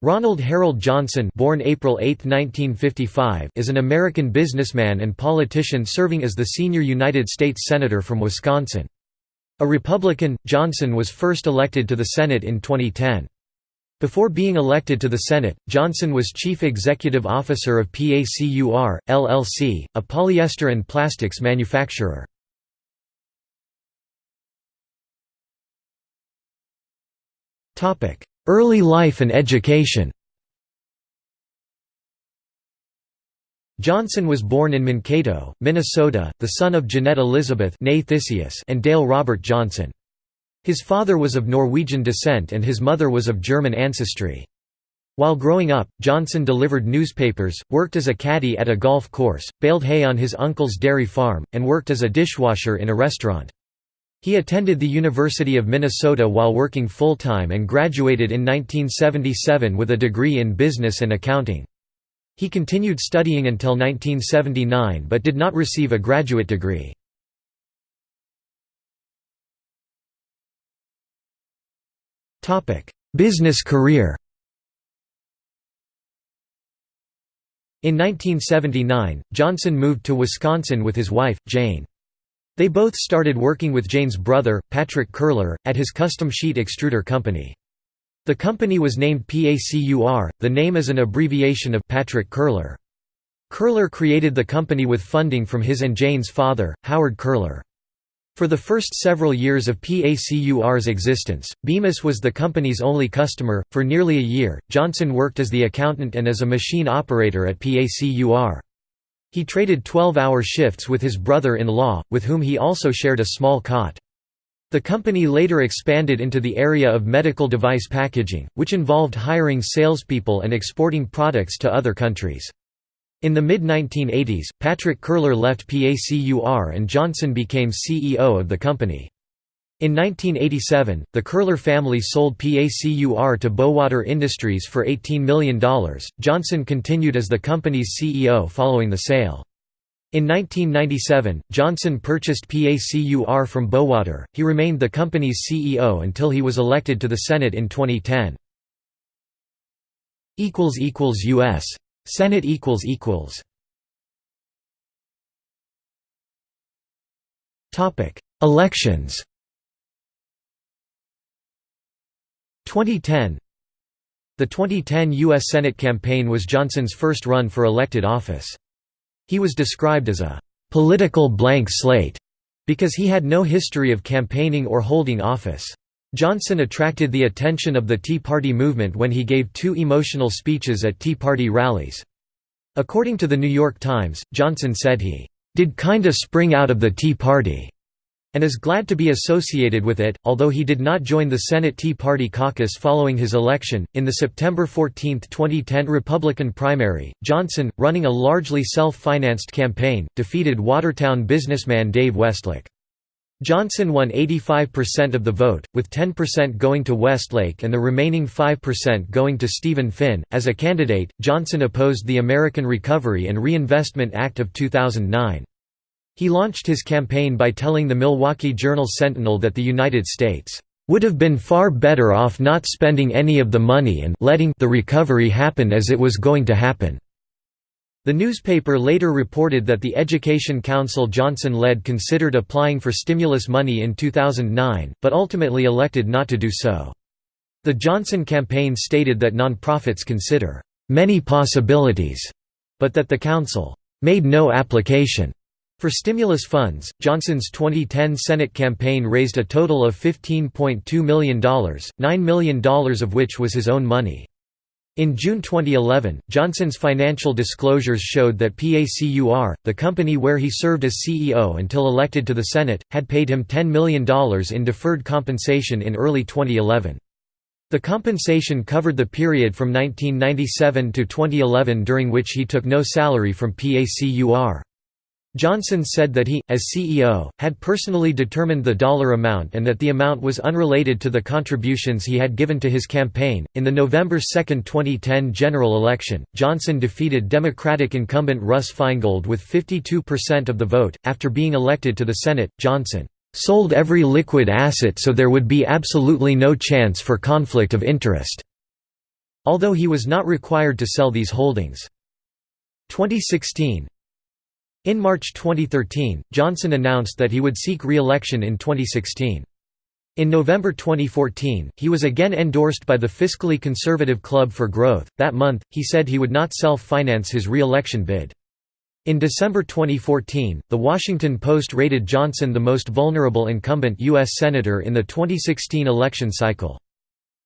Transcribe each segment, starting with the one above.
Ronald Harold Johnson born April 8, 1955, is an American businessman and politician serving as the senior United States Senator from Wisconsin. A Republican, Johnson was first elected to the Senate in 2010. Before being elected to the Senate, Johnson was Chief Executive Officer of PACUR, LLC, a polyester and plastics manufacturer. Early life and education Johnson was born in Mankato, Minnesota, the son of Jeanette Elizabeth and Dale Robert Johnson. His father was of Norwegian descent and his mother was of German ancestry. While growing up, Johnson delivered newspapers, worked as a caddy at a golf course, baled hay on his uncle's dairy farm, and worked as a dishwasher in a restaurant. He attended the University of Minnesota while working full-time and graduated in 1977 with a degree in business and accounting. He continued studying until 1979 but did not receive a graduate degree. Business career In 1979, Johnson moved to Wisconsin with his wife, Jane. They both started working with Jane's brother, Patrick Curler, at his custom sheet extruder company. The company was named PACUR, the name is an abbreviation of Patrick Curler. Curler created the company with funding from his and Jane's father, Howard Curler. For the first several years of PACUR's existence, Bemis was the company's only customer. For nearly a year, Johnson worked as the accountant and as a machine operator at PACUR. He traded 12-hour shifts with his brother-in-law, with whom he also shared a small cot. The company later expanded into the area of medical device packaging, which involved hiring salespeople and exporting products to other countries. In the mid-1980s, Patrick Curler left PACUR and Johnson became CEO of the company. In 1987, the Curler family sold PACUR to Bowater Industries for $18 million. Johnson continued as the company's CEO following the sale. In 1997, Johnson purchased PACUR from Bowater. He remained the company's CEO until he was elected to the Senate in 2010. equals equals U.S. Senate equals equals Topic: Elections 2010 The 2010 U.S. Senate campaign was Johnson's first run for elected office. He was described as a «political blank slate» because he had no history of campaigning or holding office. Johnson attracted the attention of the Tea Party movement when he gave two emotional speeches at Tea Party rallies. According to The New York Times, Johnson said he «did kinda spring out of the Tea Party» and is glad to be associated with it, although he did not join the Senate Tea Party caucus following his election. In the September 14, 2010 Republican primary, Johnson, running a largely self financed campaign, defeated Watertown businessman Dave Westlake. Johnson won 85% of the vote, with 10% going to Westlake and the remaining 5% going to Stephen Finn. As a candidate, Johnson opposed the American Recovery and Reinvestment Act of 2009. He launched his campaign by telling the Milwaukee Journal-Sentinel that the United States would have been far better off not spending any of the money and letting the recovery happen as it was going to happen." The newspaper later reported that the Education Council Johnson led considered applying for stimulus money in 2009, but ultimately elected not to do so. The Johnson campaign stated that nonprofits consider many possibilities, but that the council made no application. For stimulus funds, Johnson's 2010 Senate campaign raised a total of $15.2 million, $9 million of which was his own money. In June 2011, Johnson's financial disclosures showed that PACUR, the company where he served as CEO until elected to the Senate, had paid him $10 million in deferred compensation in early 2011. The compensation covered the period from 1997 to 2011 during which he took no salary from PACUR. Johnson said that he, as CEO, had personally determined the dollar amount and that the amount was unrelated to the contributions he had given to his campaign. In the November 2, 2010 general election, Johnson defeated Democratic incumbent Russ Feingold with 52% of the vote. After being elected to the Senate, Johnson sold every liquid asset so there would be absolutely no chance for conflict of interest. although he was not required to sell these holdings. 2016 In March 2013, Johnson announced that he would seek re-election in 2016. In November 2014, he was again endorsed by the fiscally conservative Club for Growth. That month, he said he would not self finance his re election bid. In December 2014, The Washington Post rated Johnson the most vulnerable incumbent U.S. Senator in the 2016 election cycle.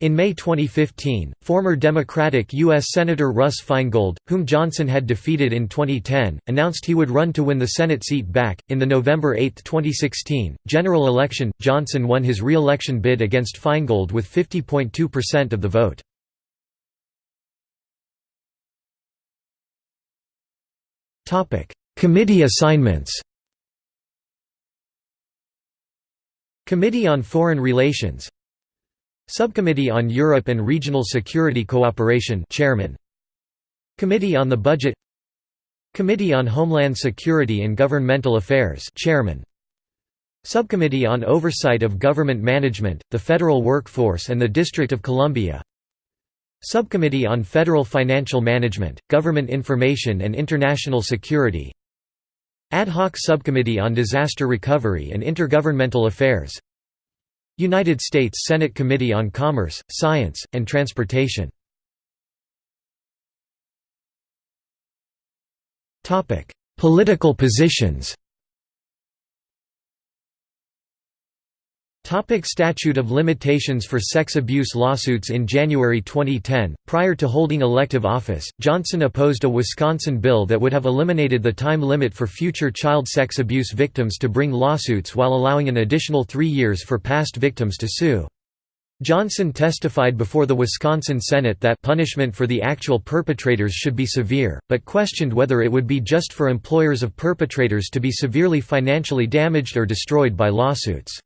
In May 2015, former Democratic U.S. Senator Russ Feingold, whom Johnson had defeated in 2010, announced he would run to win the Senate seat back. In the November 8, 2016, general election, Johnson won his re election bid against Feingold with 50.2% of the vote. Committee assignments Committee on Foreign Relations Subcommittee on Europe and Regional Security Cooperation Chairman. Committee on the Budget. Committee on Homeland Security and Governmental Affairs Chairman. Subcommittee on Oversight of Government Management, the Federal Workforce and the District of Columbia. Subcommittee on Federal Financial Management, Government Information and International Security. Ad hoc Subcommittee on Disaster Recovery and Intergovernmental Affairs United States Senate Committee on Commerce, Science, and Transportation. Political positions Topic statute of limitations for sex abuse lawsuits In January 2010, prior to holding elective office, Johnson opposed a Wisconsin bill that would have eliminated the time limit for future child sex abuse victims to bring lawsuits while allowing an additional three years for past victims to sue. Johnson testified before the Wisconsin Senate that punishment for the actual perpetrators should be severe, but questioned whether it would be just for employers of perpetrators to be severely financially damaged or destroyed by lawsuits.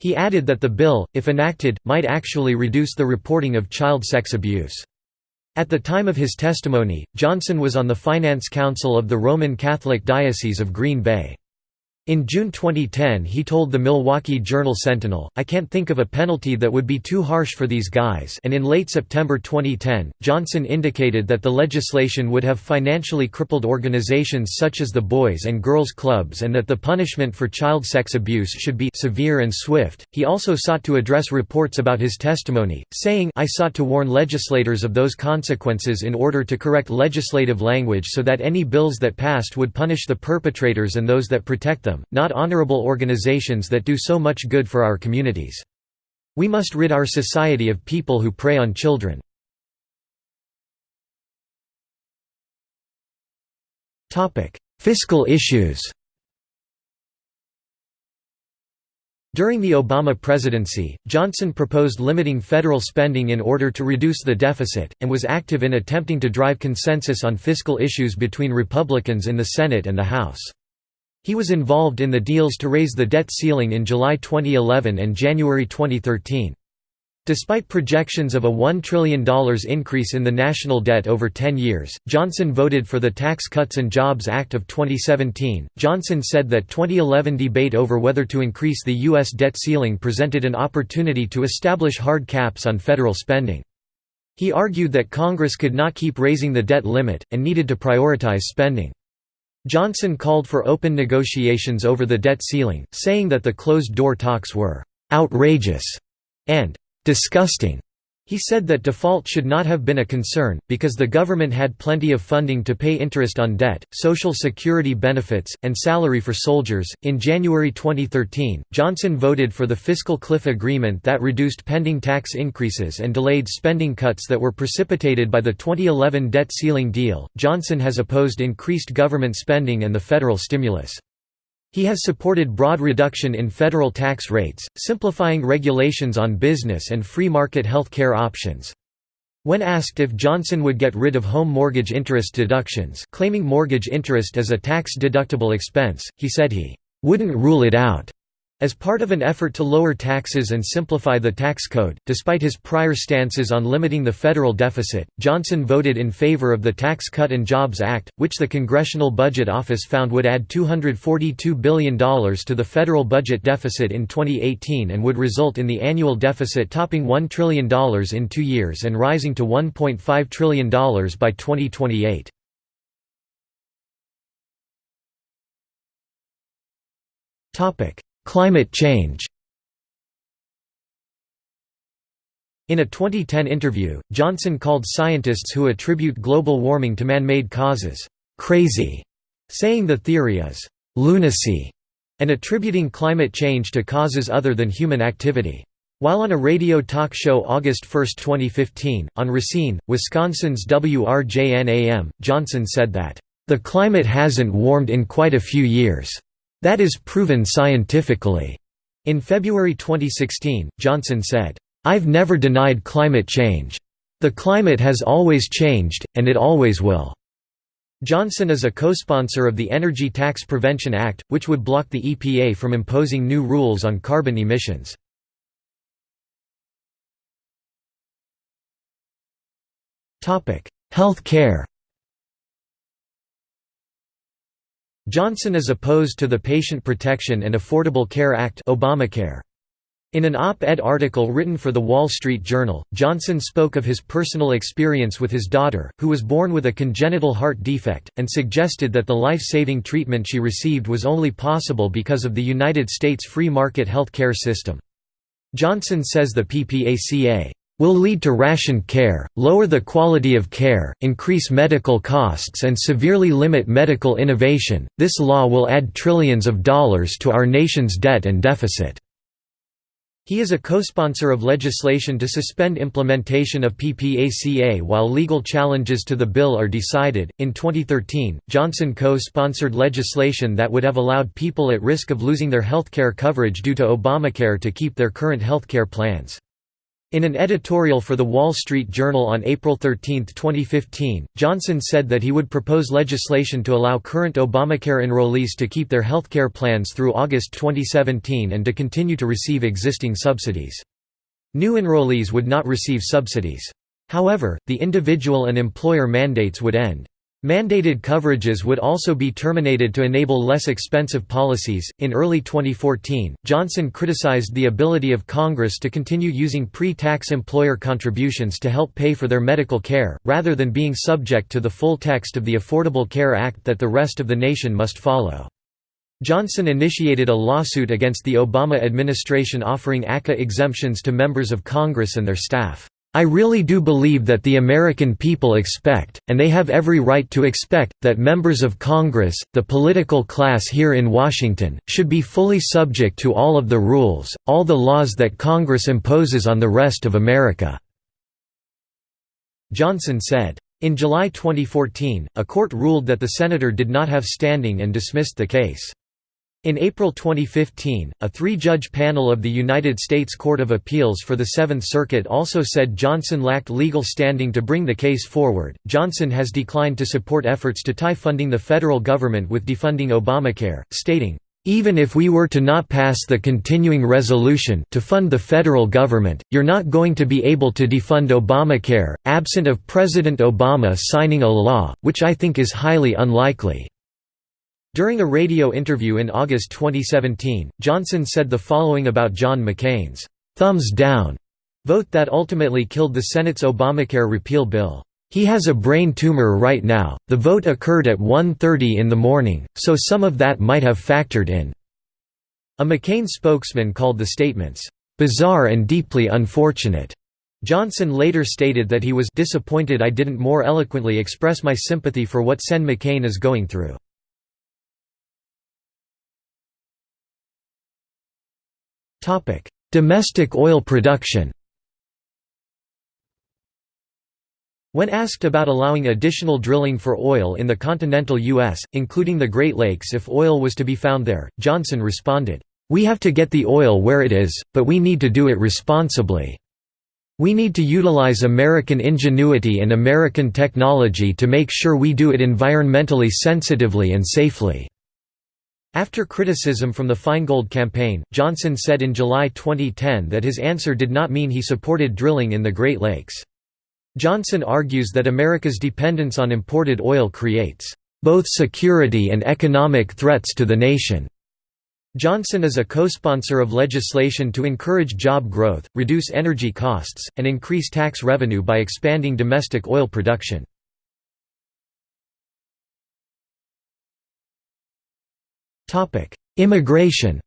He added that the bill, if enacted, might actually reduce the reporting of child sex abuse. At the time of his testimony, Johnson was on the Finance Council of the Roman Catholic Diocese of Green Bay. In June 2010 he told the Milwaukee Journal-Sentinel, I can't think of a penalty that would be too harsh for these guys and in late September 2010, Johnson indicated that the legislation would have financially crippled organizations such as the Boys and Girls Clubs and that the punishment for child sex abuse should be severe and swift. He also sought to address reports about his testimony, saying I sought to warn legislators of those consequences in order to correct legislative language so that any bills that passed would punish the perpetrators and those that protect them not honorable organizations that do so much good for our communities. We must rid our society of people who prey on children. Fiscal issues During the Obama presidency, Johnson proposed limiting federal spending in order to reduce the deficit, and was active in attempting to drive consensus on fiscal issues between Republicans in the Senate and the House. He was involved in the deals to raise the debt ceiling in July 2011 and January 2013. Despite projections of a $1 trillion increase in the national debt over 10 years, Johnson voted for the Tax Cuts and Jobs Act of 2017. Johnson said that 2011 debate over whether to increase the U.S. debt ceiling presented an opportunity to establish hard caps on federal spending. He argued that Congress could not keep raising the debt limit, and needed to prioritize spending. Johnson called for open negotiations over the debt ceiling, saying that the closed-door talks were «outrageous» and «disgusting». He said that default should not have been a concern, because the government had plenty of funding to pay interest on debt, social security benefits, and salary for soldiers. In January 2013, Johnson voted for the fiscal cliff agreement that reduced pending tax increases and delayed spending cuts that were precipitated by the 2011 debt ceiling deal. Johnson has opposed increased government spending and the federal stimulus. He has supported broad reduction in federal tax rates, simplifying regulations on business and free market health care options. When asked if Johnson would get rid of home mortgage interest deductions claiming mortgage interest as a tax-deductible expense, he said he "...wouldn't rule it out." As part of an effort to lower taxes and simplify the tax code, despite his prior stances on limiting the federal deficit, Johnson voted in favor of the Tax Cut and Jobs Act, which the Congressional Budget Office found would add $242 billion to the federal budget deficit in 2018 and would result in the annual deficit topping $1 trillion in two years and rising to $1.5 trillion by 2028. Topic Climate change In a 2010 interview, Johnson called scientists who attribute global warming to man-made causes, "...crazy", saying the theory is, "...lunacy", and attributing climate change to causes other than human activity. While on a radio talk show August 1, 2015, on Racine, Wisconsin's WRJN-AM, Johnson said that, "...the climate hasn't warmed in quite a few years." That is proven scientifically. In February 2016, Johnson said, I've never denied climate change. The climate has always changed, and it always will. Johnson is a co-sponsor of the Energy Tax Prevention Act, which would block the EPA from imposing new rules on carbon emissions. Health care Johnson is opposed to the Patient Protection and Affordable Care Act Obamacare. In an op-ed article written for The Wall Street Journal, Johnson spoke of his personal experience with his daughter, who was born with a congenital heart defect, and suggested that the life-saving treatment she received was only possible because of the United States free market health care system. Johnson says the PPACA will lead to rationed care, lower the quality of care, increase medical costs and severely limit medical innovation. This law will add trillions of dollars to our nation's debt and deficit. He is a co-sponsor of legislation to suspend implementation of PPACA while legal challenges to the bill are decided. In 2013, Johnson co-sponsored legislation that would have allowed people at risk of losing their healthcare coverage due to Obamacare to keep their current healthcare plans. In an editorial for The Wall Street Journal on April 13, 2015, Johnson said that he would propose legislation to allow current Obamacare enrollees to keep their healthcare plans through August 2017 and to continue to receive existing subsidies. New enrollees would not receive subsidies. However, the individual and employer mandates would end. Mandated coverages would also be terminated to enable less expensive policies. In early 2014, Johnson criticized the ability of Congress to continue using pre tax employer contributions to help pay for their medical care, rather than being subject to the full text of the Affordable Care Act that the rest of the nation must follow. Johnson initiated a lawsuit against the Obama administration offering ACA exemptions to members of Congress and their staff. I really do believe that the American people expect, and they have every right to expect, that members of Congress, the political class here in Washington, should be fully subject to all of the rules, all the laws that Congress imposes on the rest of America." Johnson said. In July 2014, a court ruled that the senator did not have standing and dismissed the case. In April 2015, a three-judge panel of the United States Court of Appeals for the Seventh Circuit also said Johnson lacked legal standing to bring the case forward. Johnson has declined to support efforts to tie funding the federal government with defunding Obamacare, stating, even if we were to not pass the continuing resolution to fund the federal government, you're not going to be able to defund Obamacare, absent of President Obama signing a law, which I think is highly unlikely. During a radio interview in August 2017, Johnson said the following about John McCain's thumbs down vote that ultimately killed the Senate's Obamacare repeal bill. He has a brain tumor right now. The vote occurred at 1:30 in the morning, so some of that might have factored in. A McCain spokesman called the statements bizarre and deeply unfortunate. Johnson later stated that he was disappointed I didn't more eloquently express my sympathy for what Sen McCain is going through. Domestic oil production When asked about allowing additional drilling for oil in the continental U.S., including the Great Lakes if oil was to be found there, Johnson responded, "'We have to get the oil where it is, but we need to do it responsibly. We need to utilize American ingenuity and American technology to make sure we do it environmentally sensitively and safely." After criticism from the Feingold campaign, Johnson said in July 2010 that his answer did not mean he supported drilling in the Great Lakes. Johnson argues that America's dependence on imported oil creates both security and economic threats to the nation. Johnson is a co-sponsor of legislation to encourage job growth, reduce energy costs, and increase tax revenue by expanding domestic oil production. Immigration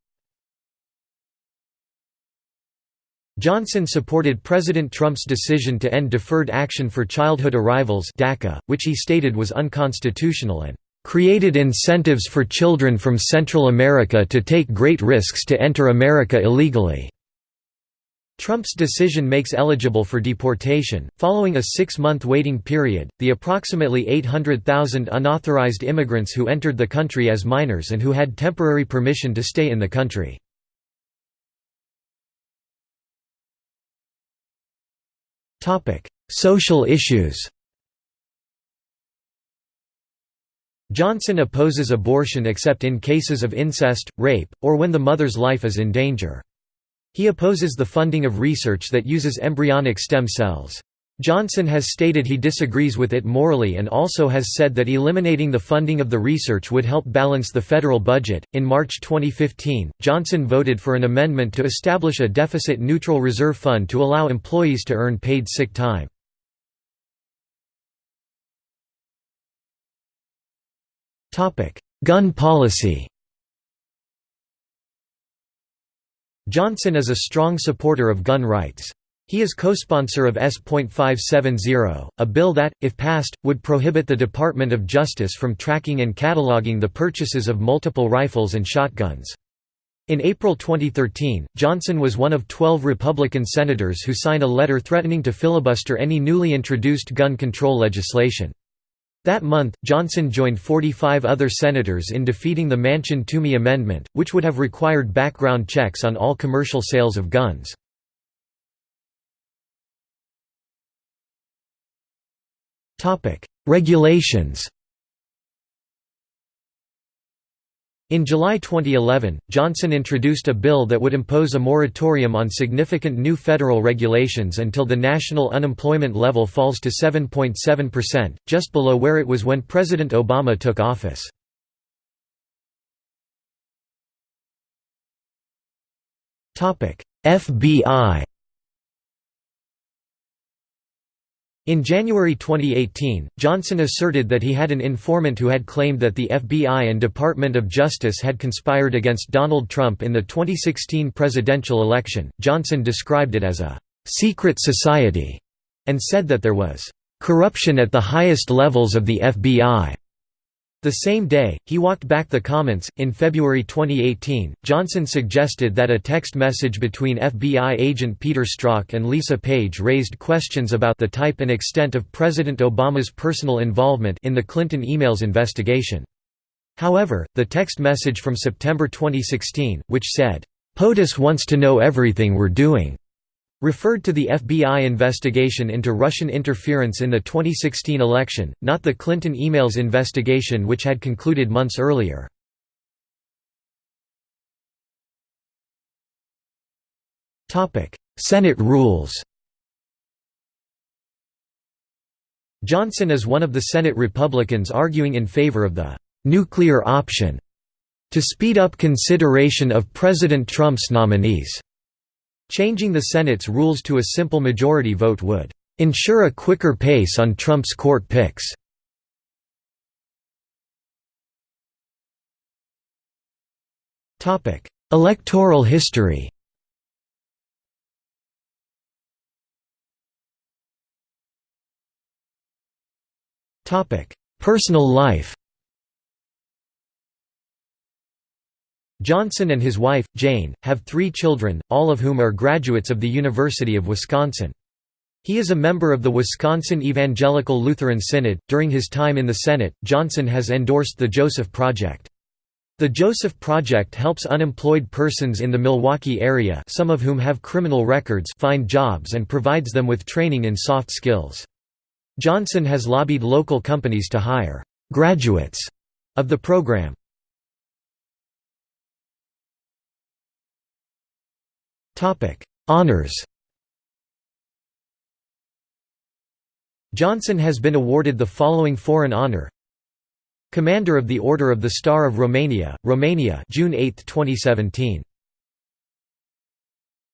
Johnson supported President Trump's decision to end Deferred Action for Childhood Arrivals DACA, which he stated was unconstitutional and "...created incentives for children from Central America to take great risks to enter America illegally." Trump's decision makes eligible for deportation, following a six-month waiting period, the approximately 800,000 unauthorized immigrants who entered the country as minors and who had temporary permission to stay in the country. Social issues Johnson opposes abortion except in cases of incest, rape, or when the mother's life is in danger. He opposes the funding of research that uses embryonic stem cells. Johnson has stated he disagrees with it morally and also has said that eliminating the funding of the research would help balance the federal budget. In March 2015, Johnson voted for an amendment to establish a deficit neutral reserve fund to allow employees to earn paid sick time. Gun policy Johnson is a strong supporter of gun rights. He is co-sponsor of S.570, a bill that, if passed, would prohibit the Department of Justice from tracking and cataloging the purchases of multiple rifles and shotguns. In April 2013, Johnson was one of 12 Republican senators who signed a letter threatening to filibuster any newly introduced gun control legislation. That month, Johnson joined 45 other senators in defeating the Manchin-Toomey Amendment, which would have required background checks on all commercial sales of guns. Regulations In July 2011, Johnson introduced a bill that would impose a moratorium on significant new federal regulations until the national unemployment level falls to 7.7%, just below where it was when President Obama took office. FBI In January 2018, Johnson asserted that he had an informant who had claimed that the FBI and Department of Justice had conspired against Donald Trump in the 2016 presidential election. Johnson described it as a secret society and said that there was corruption at the highest levels of the FBI. The same day, he walked back the comments. In February 2018, Johnson suggested that a text message between FBI agent Peter Strzok and Lisa Page raised questions about the type and extent of President Obama's personal involvement in the Clinton emails investigation. However, the text message from September 2016, which said, POTUS wants to know everything we're doing, referred to the FBI investigation into Russian interference in the 2016 election, not the Clinton emails investigation which had concluded months earlier. Senate rules Johnson is one of the Senate Republicans arguing in favor of the «nuclear option» to speed up consideration of President Trump's nominees. Changing the Senate's rules to a simple majority vote would ensure a quicker pace on Trump's court picks. Electoral history Personal life Johnson and his wife, Jane, have three children, all of whom are graduates of the University of Wisconsin. He is a member of the Wisconsin Evangelical Lutheran Synod. During his time in the Senate, Johnson has endorsed the Joseph Project. The Joseph Project helps unemployed persons in the Milwaukee area some of whom have criminal records find jobs and provides them with training in soft skills. Johnson has lobbied local companies to hire «graduates» of the program. Honours Johnson has been awarded the following foreign honour Commander of the Order of the Star of Romania, Romania June 8, 2017.